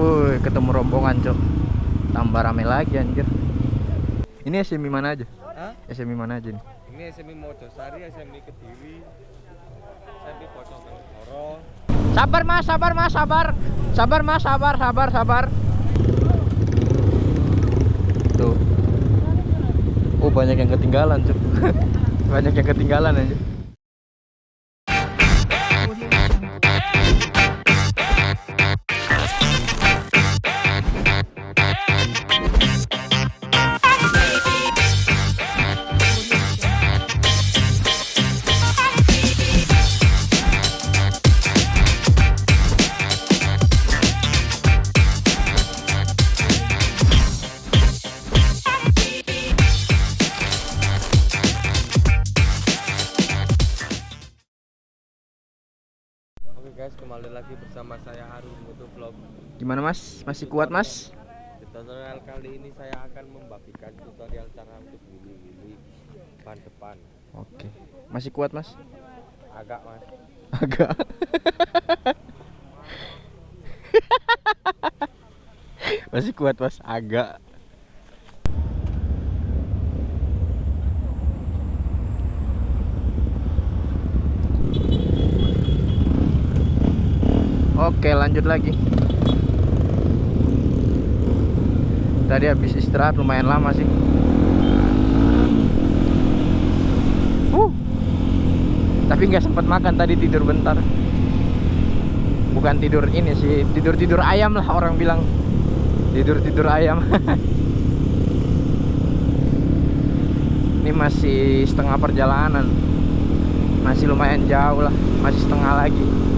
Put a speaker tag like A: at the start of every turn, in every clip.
A: Wuh, ketemu rombongan, Cok. Tambah rame lagi anjir. Ini SMI mana aja?
B: Hah?
A: SMI mana aja nih?
B: Ini SMI Mojosari, SMI Kediri, SMI Bojonegoro.
A: Sabar Mas, sabar Mas, sabar. Sabar Mas, sabar, sabar, sabar. Tuh. Oh, banyak yang ketinggalan, Cok. banyak yang ketinggalan aja.
B: Guys, kembali lagi bersama saya Harun Motovlog.
A: Gimana Mas? Masih kuat Mas?
B: Di tutorial kali ini saya akan membagikan tutorial cara untuk willy-willy ban depan.
A: Oke. Masih kuat Mas?
B: Agak mas.
A: Agak. Masih kuat Mas? Agak. Oke, lanjut lagi. Tadi habis istirahat lumayan lama sih. Uh. Tapi nggak sempat makan tadi tidur bentar. Bukan tidur ini sih, tidur-tidur ayam lah orang bilang. Tidur-tidur ayam. ini masih setengah perjalanan. Masih lumayan jauh lah, masih setengah lagi.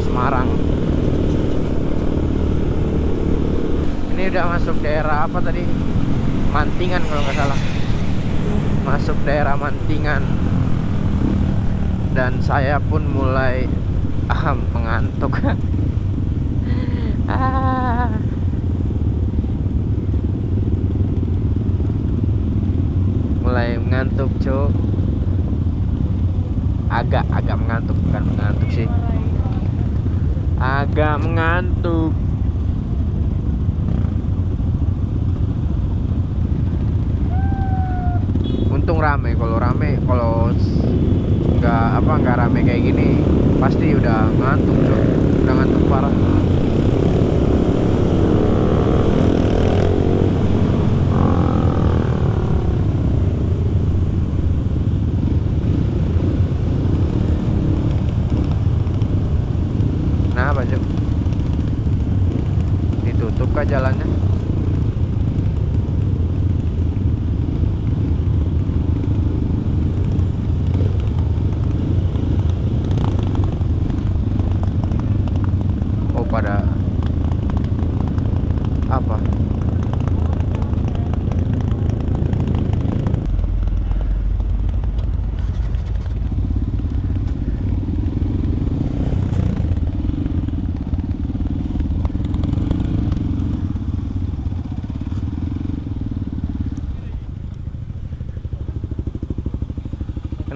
A: Semarang. Ini udah masuk daerah apa tadi? Mantingan kalau nggak salah. Masuk daerah Mantingan. Dan saya pun mulai ah, mengantuk. Ah. mulai mengantuk cuk. Agak agak mengantuk bukan mengantuk sih agak mengantuk. Untung rame kalau rame kalau nggak apa nggak rame kayak gini pasti udah ngantuk udah ngantuk parah Nah, apa Cok? Ditutup kah jalannya? Oh, pada apa?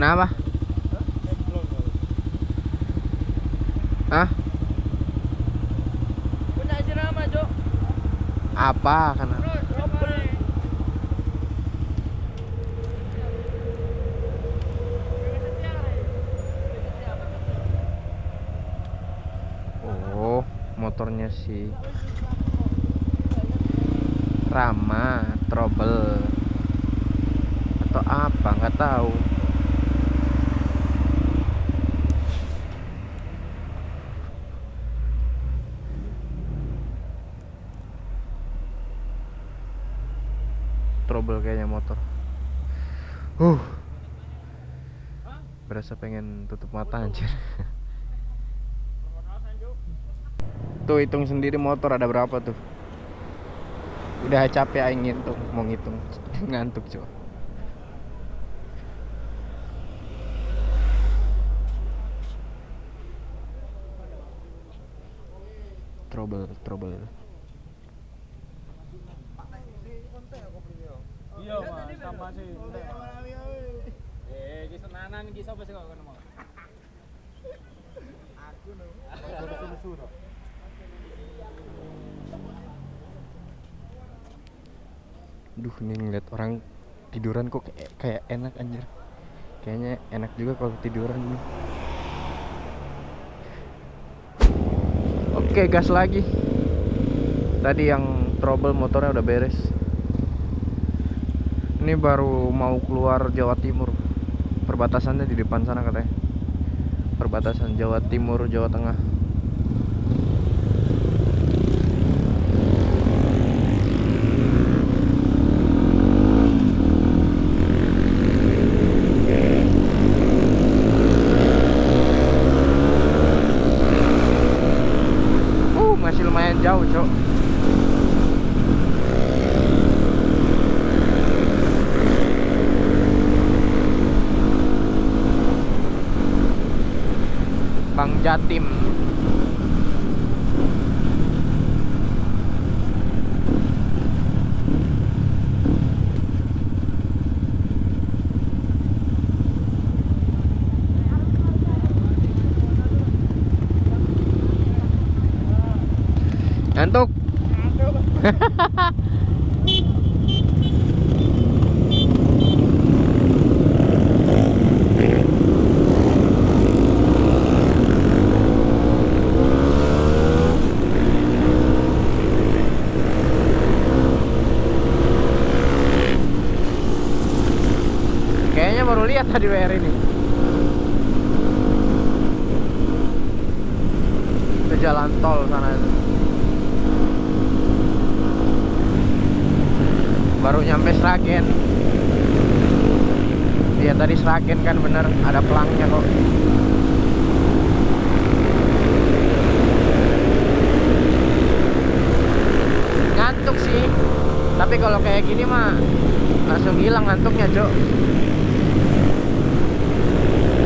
A: Kenapa? Hah?
B: Punya irama, Cok.
A: Apa? Kenapa? Oh, motornya si Rama trouble atau apa nggak tahu. Trouble kayaknya motor. Uh. Berasa pengen tutup mata anjir. Tuh hitung sendiri motor ada berapa tuh? Udah capek aing ngitung, mau ngitung. Ngantuk, coba. Trouble, trouble.
C: Iya, Mas, sama sih.
A: Duh nih ngeliat orang tiduran kok kayak, kayak enak anjir. Kayaknya enak juga kalau tiduran nih. Oke gas lagi. Tadi yang trouble motornya udah beres Ini baru mau keluar Jawa Timur. Perbatasannya di depan sana katanya. Perbatasan Jawa Timur Jawa Tengah Uh, masih lumayan jauh, Cok. Bang Jatim. Ngantuk. Kayaknya baru lihat tadi WR ini. Ke jalan tol sana itu. Baru nyampe Sragen. Iya tadi Sragen kan bener ada pelangnya kok. Ngantuk sih. Tapi kalau kayak gini mah langsung hilang ngantuknya, Cok.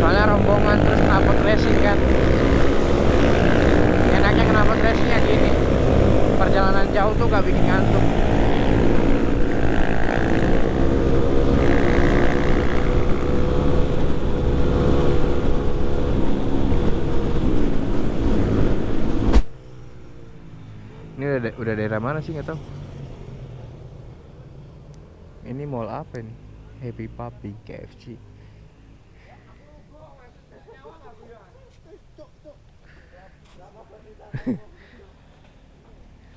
A: Soalnya rombongan terus knalpot racing kan. Enaknya knalpot racingnya gini. Perjalanan jauh tuh gak bikin ngantuk. Ini udah, da- udah daerah mana sih nggak tahu. Ini mall apa nih? Happy Puppy KFC.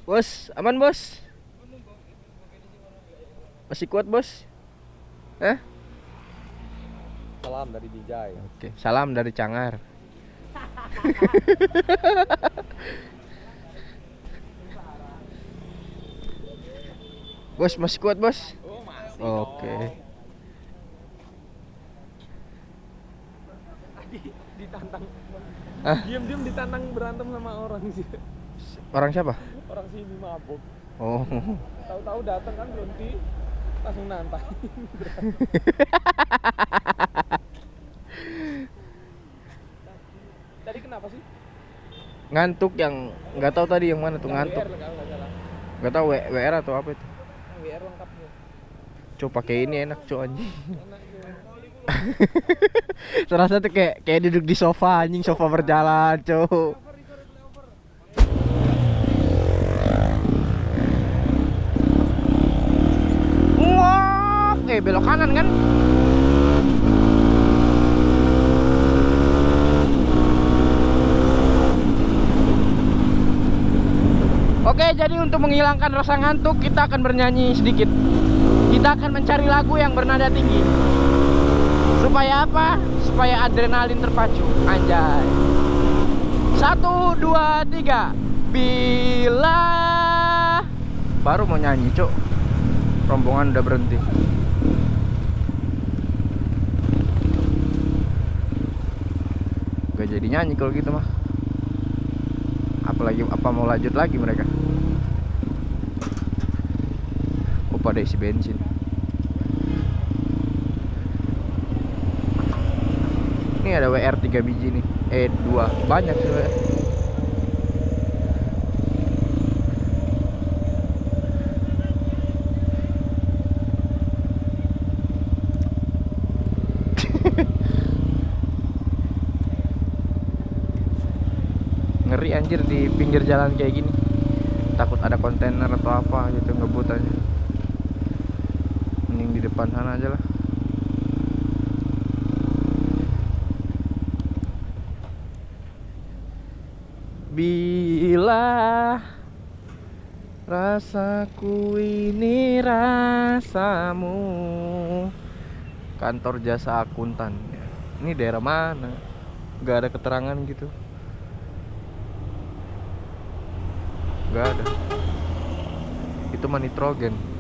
A: bos, aman bos? Masih kuat bos? Eh?
B: Salam dari Bijay.
A: Oke, salam dari Cangar. bos masih kuat bos?
C: Oh, masih.
A: Oke.
C: Ditantang.
A: Ah.
C: Diam-diam ditantang berantem sama orang sih.
A: Orang siapa?
C: Orang sini mabuk.
A: Oh,
C: Tahu-tahu datang kan berhenti langsung nantang. Tadi kenapa sih?
A: ngantuk yang nggak tahu tadi yang mana tuh ngantuk.
C: Nggak
A: tahu WR atau apa itu. Coba pakai ini enak cuy anjing. Terasa tuh kayak kayak duduk di sofa anjing sofa berjalan. Wah, eh belok kanan kan? Oke, jadi untuk menghilangkan rasa ngantuk, kita akan bernyanyi sedikit. Kita akan mencari lagu yang bernada tinggi. Supaya apa? Supaya adrenalin terpacu. Anjay. Satu, dua, tiga. Bila baru mau nyanyi, Cuk. Rombongan udah berhenti. Gak jadi nyanyi kalau gitu mah. Apalagi apa mau lanjut lagi mereka? Oh, pada isi bensin. Ini ada WR 3 biji nih. Eh 2. Banyak sih WR. ngeri anjir di pinggir jalan kayak gini takut ada kontainer atau apa gitu ngebut aja depan sana aja lah. Bila rasaku ini rasamu kantor jasa akuntan ini daerah mana? Nggak ada keterangan gitu. Nggak ada. Itu mah nitrogen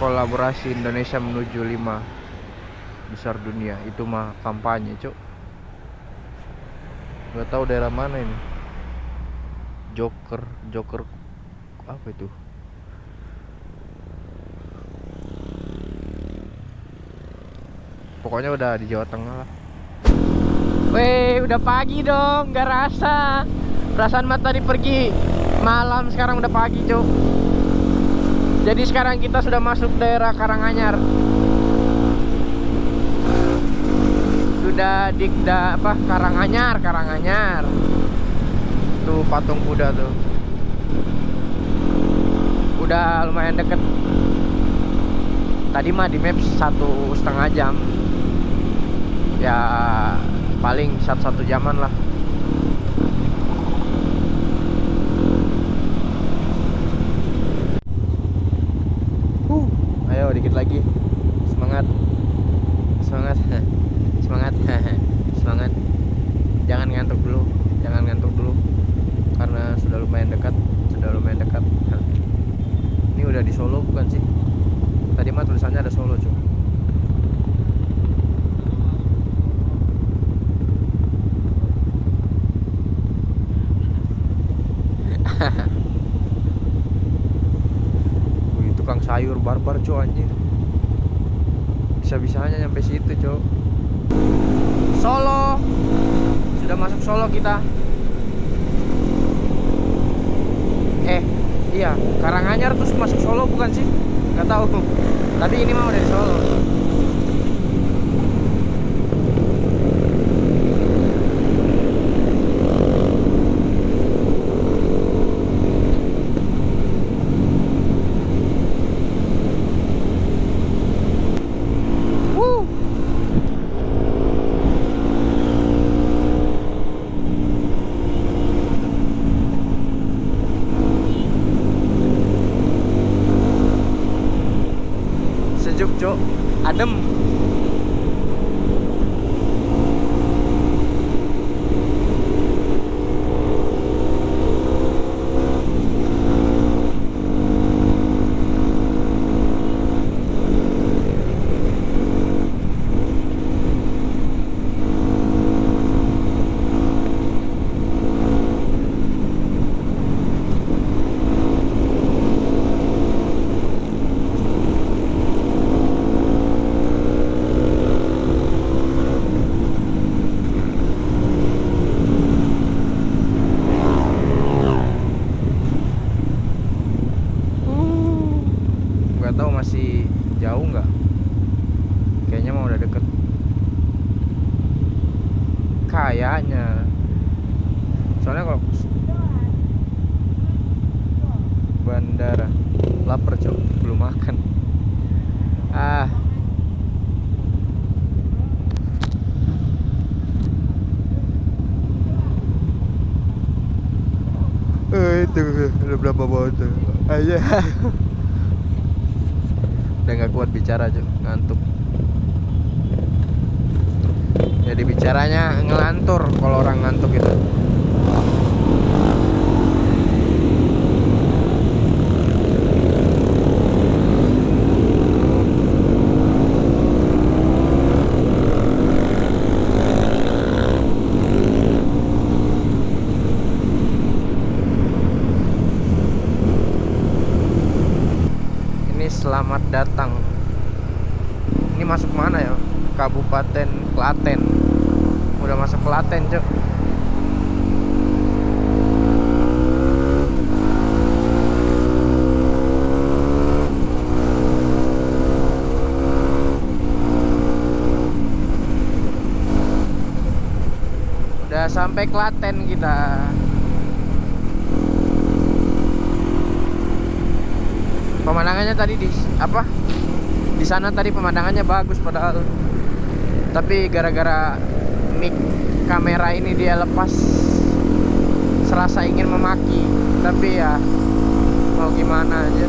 A: kolaborasi Indonesia menuju 5 besar dunia. Itu mah kampanye cuk. Nggak tahu daerah mana ini. Joker Joker apa itu? Pokoknya udah di Jawa Tengah lah. Weh, udah pagi dong, gak rasa. Perasaan mata tadi pergi. Malam, sekarang udah pagi, Cuk. Jadi sekarang kita sudah masuk daerah Karanganyar. Sudah di da, apa Karanganyar, Karanganyar. Tuh patung kuda tuh. Udah lumayan deket. Tadi mah di maps satu setengah jam. Ya paling satu satu jaman lah uh, dikit lagi. Semangat. Semangat. Semangat. Semangat. Jangan ngantuk dulu. Jangan ngantuk dulu. Karena sudah lumayan dekat. Sudah lumayan dekat. Ini udah di Solo bukan sih? Tadi mah tulisannya ada Solo cuy sayur barbar cok anjir Bisa-bisanya nyampe situ cok. Solo. Sudah masuk Solo kita. Eh, iya. Karanganyar terus masuk Solo bukan sih? Gak tahu. Tapi ini mah udah di Solo Woo. Sejuk, Cok. Adem. nggak tahu masih jauh nggak kayaknya mau udah deket kayaknya soalnya kalau bandara lapar cok belum makan ah Itu udah berapa tuh aja udah nggak kuat bicara cuy ngantuk. Jadi bicaranya ngelantur kalau orang ngantuk itu ini selamat datang ini masuk mana ya Kabupaten Klaten udah masuk Klaten cok sampai Klaten kita. Pemandangannya tadi di apa? Di sana tadi pemandangannya bagus padahal. Tapi gara-gara mic kamera ini dia lepas serasa ingin memaki. Tapi ya mau gimana aja.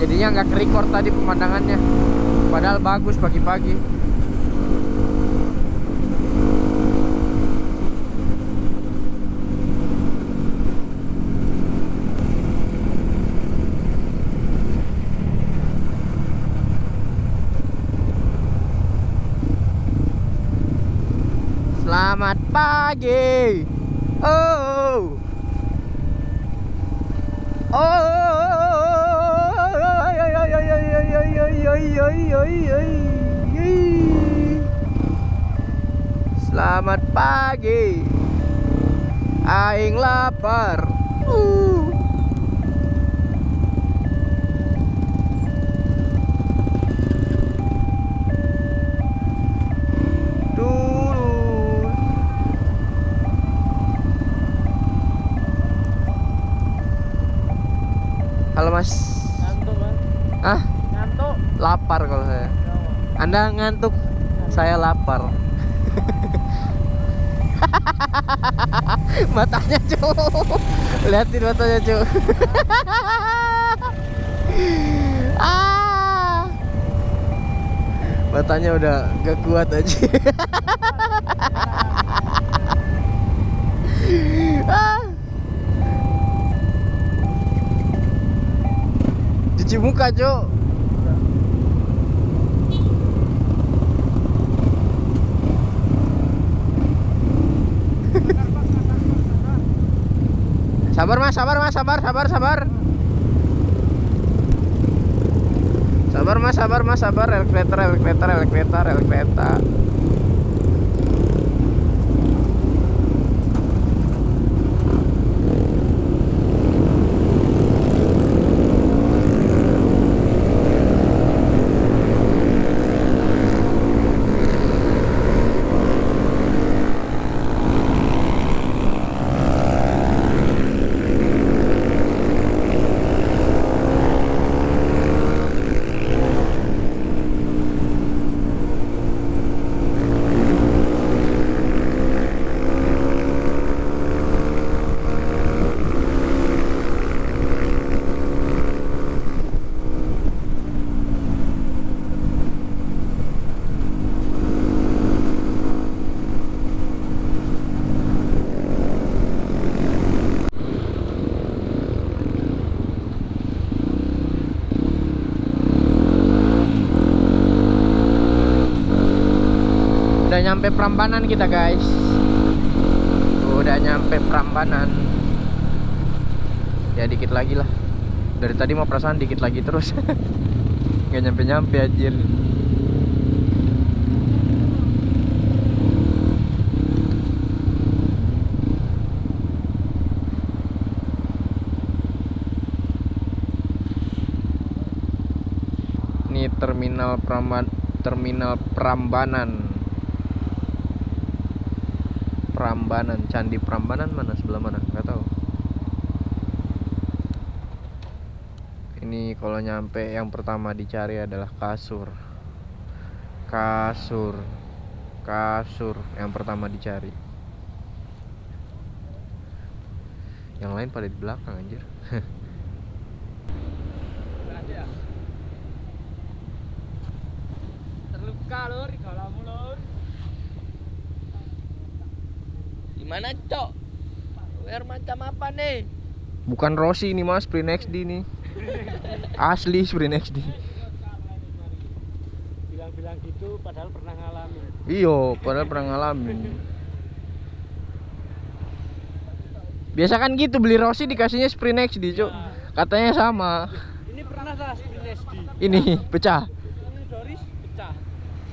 A: Jadinya nggak ke-record tadi pemandangannya. Padahal bagus pagi-pagi. Selamat pagi. Oh. Oh. Selamat pagi. Aing lapar. Uh. Anda ngantuk, saya lapar. matanya cu, liatin matanya cu. ah, matanya udah gak kuat aja. ah. Cuci muka cu. Sabar mas, sabar mas, sabar, sabar, sabar. Sabar mas, sabar mas, sabar. Rel kereta, rel kereta, Udah nyampe Prambanan kita guys. Udah nyampe Prambanan. Ya dikit lagi lah. Dari tadi mau perasaan dikit lagi terus. Gak nyampe-nyampe anjir. Ini terminal Pramban Terminal Prambanan Prambanan. Candi Prambanan mana? Sebelah mana? Nggak tahu. Ini kalau nyampe yang pertama dicari adalah kasur. Kasur. Kasur. Yang pertama dicari. Yang lain pada di belakang anjir.
C: Terluka lur, galamu lur.
B: Gimana, Cok? Wear macam apa nih?
A: bukan Rossi ini mas Sprint XD nih asli Sprint XD
C: Bilang-bilang gitu padahal pernah ngalamin.
A: Iyo, padahal pernah ngalamin. Biasa kan gitu beli Rossi dikasihnya Sprint XD, Cuk. Katanya sama.
C: Ini pernah lah Sprint SD.
A: Ini pecah.
C: Ini Doris pecah.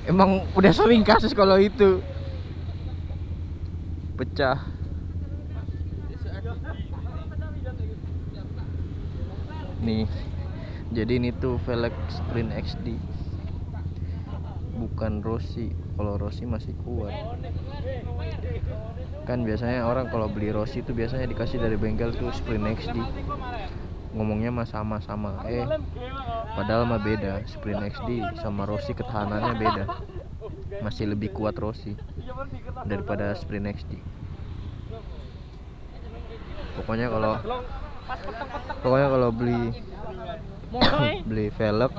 A: Emang udah sering kasus kalau itu. Pecah. Nih. Jadi ini tuh velg Sprint XD. Bukan Rossi. kalau Rossi masih kuat kan biasanya orang kalau beli Rossi itu biasanya dikasih dari bengkel tuh Sprint XD ngomongnya mah sama-sama eh padahal mah beda Sprint XD sama Rossi ketahanannya beda masih lebih kuat Rossi daripada Sprint XD pokoknya kalau pokoknya kalau beli beli velg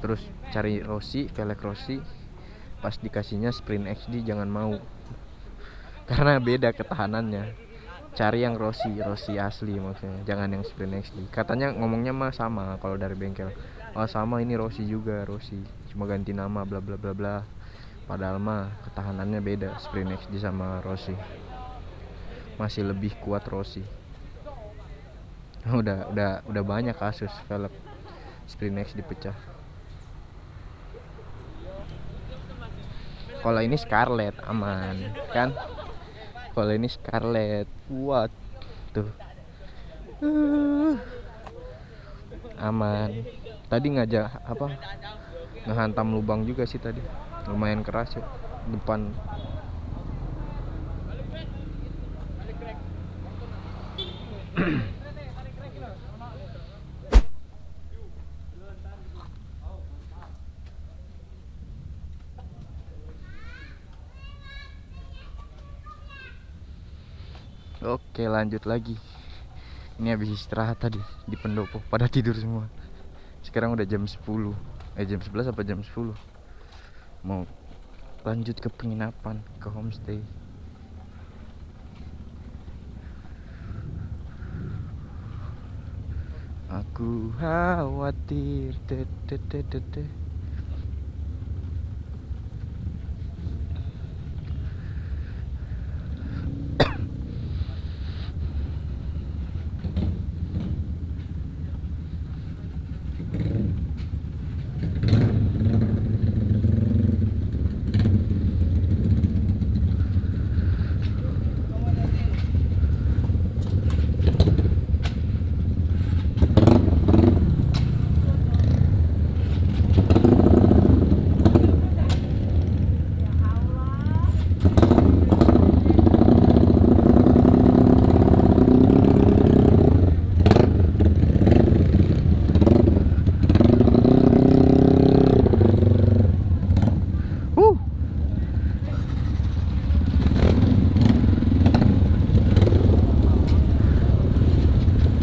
A: terus cari Rossi velg Rossi pas dikasihnya Sprint XD jangan mau. Karena beda ketahanannya. Cari yang Rossi Rossi asli maksudnya jangan yang Sprint XD katanya ngomongnya mah sama kalau dari bengkel. Oh sama ini Rossi juga Rossi. Cuma ganti nama bla bla bla bla padahal mah ketahanannya beda Sprint XD sama Rossi. Masih lebih kuat Rossi. Udah udah udah banyak kasus velg Sprint XD pecah kalau ini Scarlett aman kan? Kalau ini Scarlett kuat tuh. Uh, aman. Tadi ngajak apa ngehantam lubang juga sih tadi lumayan keras ya depan. Oke lanjut lagi. Ini habis istirahat tadi di pendopo Pada tidur semua. Sekarang udah jam 10 Eh jam 11 apa jam 10 Mau lanjut ke penginapan Ke homestay Aku khawatir de, de, de, de, de. Uh.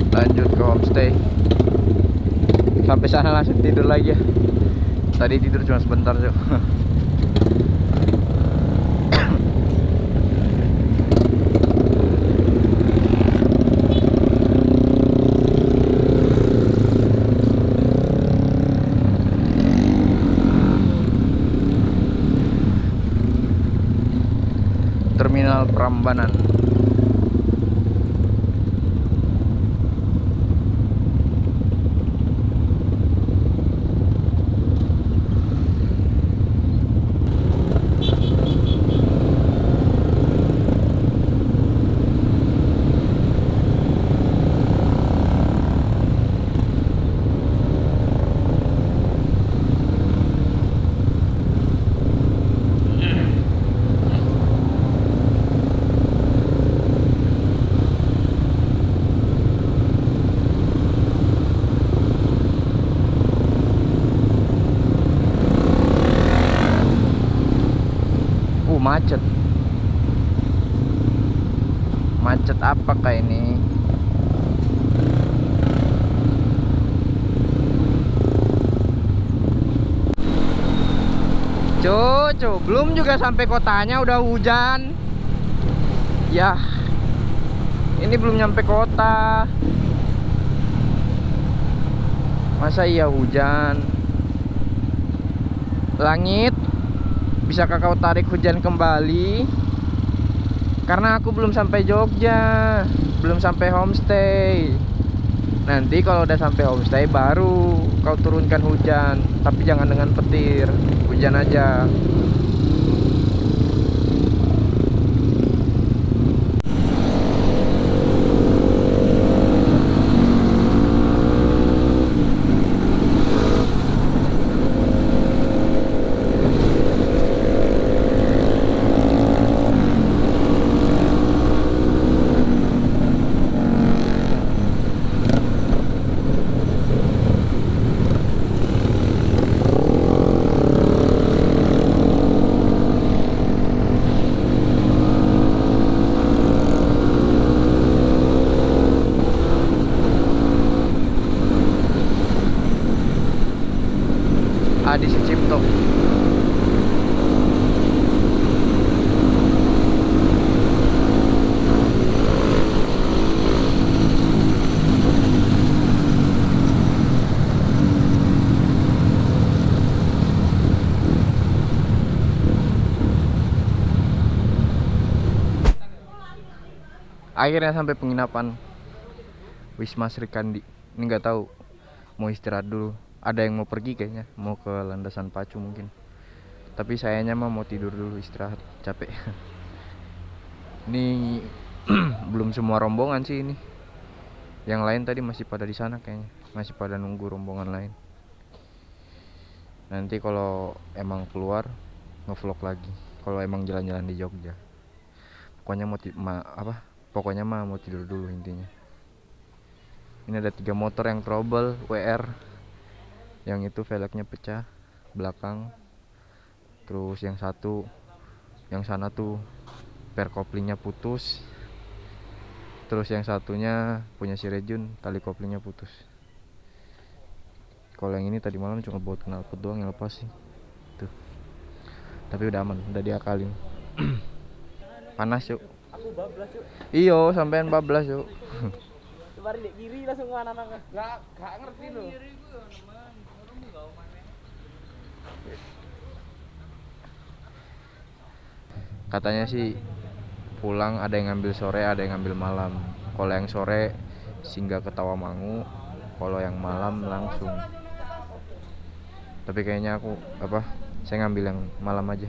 A: Lanjut ke homestay. Sampai sana langsung tidur lagi ya. Tadi tidur cuma sebentar, Cok. Terminal Prambanan. Uh, macet. Macet apa kayak ini? Cucu, belum juga sampai kotanya udah hujan. Ya. Ini belum nyampe kota. Masa iya hujan? Langit bisa kakak tarik hujan kembali karena aku belum sampai Jogja belum sampai homestay nanti kalau udah sampai homestay baru kau turunkan hujan tapi jangan dengan petir hujan aja akhirnya sampai penginapan Wisma Sri Kandi. Ini nggak tahu mau istirahat dulu. Ada yang mau pergi kayaknya mau ke landasan pacu mungkin. Tapi sayanya mah mau tidur dulu istirahat capek. Ini belum semua rombongan sih ini. Yang lain tadi masih pada di sana kayaknya masih pada nunggu rombongan lain. Nanti kalau emang keluar ngevlog lagi. Kalau emang jalan-jalan di Jogja. Pokoknya mau apa pokoknya mah mau tidur dulu intinya. Ini ada tiga motor yang trouble WR yang itu velgnya pecah belakang. Terus yang satu yang sana tuh per koplingnya putus. Terus yang satunya punya si Rejun tali koplingnya putus. Kalau yang ini tadi malam cuma buat knalpot doang yang lepas sih. Tuh. Tapi udah aman udah diakalin. Panas yuk
C: Aku bablas yuk.
A: iyo sampean bablas yuk
C: Kemarin di kiri langsung mana nang. Enggak, enggak ngerti loh.
A: katanya sih pulang ada yang ngambil sore ada yang ngambil malam kalau yang sore singgah ke Tawamangu kalau yang malam langsung tapi kayaknya aku apa saya ngambil yang malam aja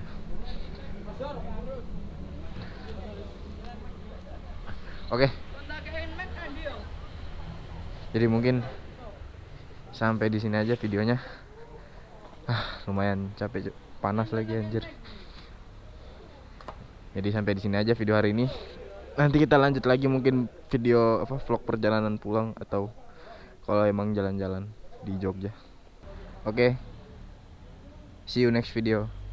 A: oke jadi mungkin sampai di sini aja videonya ah lumayan capek panas lagi anjir jadi sampai di sini aja video hari ini. Nanti kita lanjut lagi mungkin video apa vlog perjalanan pulang atau kalau emang jalan-jalan di Jogja. Oke. See you next video.